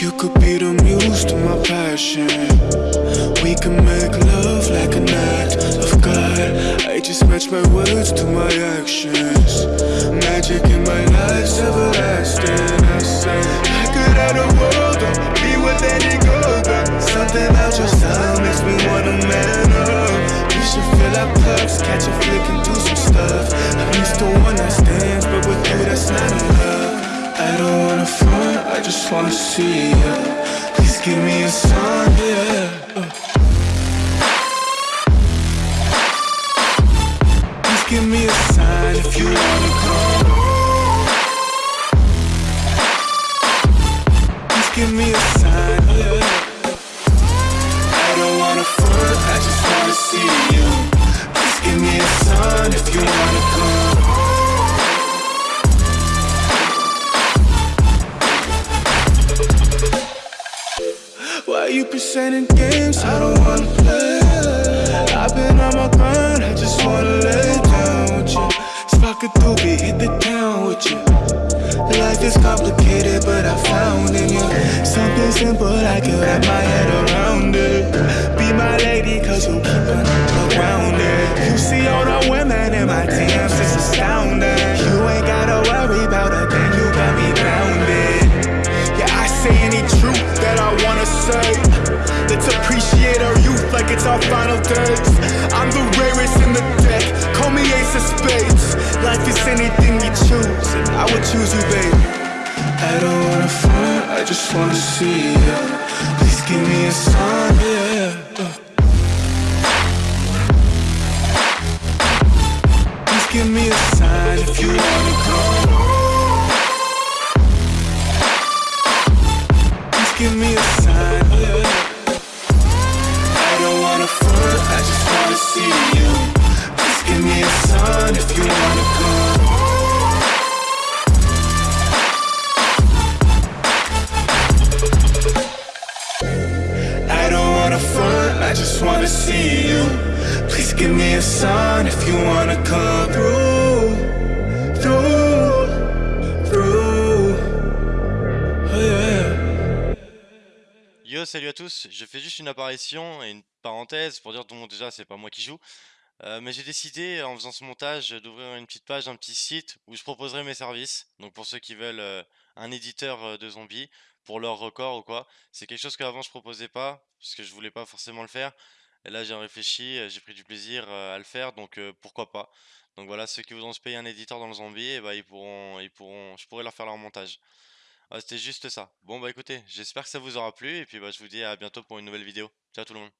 You could be the muse to my passion. We can make love like a night of God. I just match my words to my actions. Just wanna see ya. Please give me a sign, yeah. Please give me a sign if you wanna come. Please give me a sign, you presenting games? I don't wanna play. I've been on my grind, I just wanna lay down with you. Spark a doobie, hit the town with you. Life is complicated, but I found in you something simple I can wrap my head around it. Be my lady, cause you keep it's our final days. I'm the rarest in the deck, call me ace of spades. Life is anything we choose, and I would choose you, babe. I don't wanna fight, I just wanna see ya. Please give me a sign, yeah. Please give me a sign if you wanna come. Wanna see you. Please give me a sign if you wanna. I don't wanna front, I just wanna see you. Please give me a sign if you wanna come Salut à tous, je fais juste une apparition et une parenthèse pour dire bon déjà c'est pas moi qui joue, euh, mais j'ai décidé en faisant ce montage d'ouvrir une petite page, un petit site où je proposerai mes services. Donc pour ceux qui veulent euh, un éditeur euh, de zombies pour leur record ou quoi, c'est quelque chose qu'avant je proposais pas parce que je voulais pas forcément le faire. Et là j'ai réfléchi, j'ai pris du plaisir à le faire, donc pourquoi pas. Donc voilà, ceux qui voudront se payer un éditeur dans le zombie, et bah, ils pourront, ils pourront, je pourrai leur faire leur montage. Ouais, c'était juste ça. Bon bah écoutez, j'espère que ça vous aura plu et puis bah je vous dis à bientôt pour une nouvelle vidéo. Ciao tout le monde.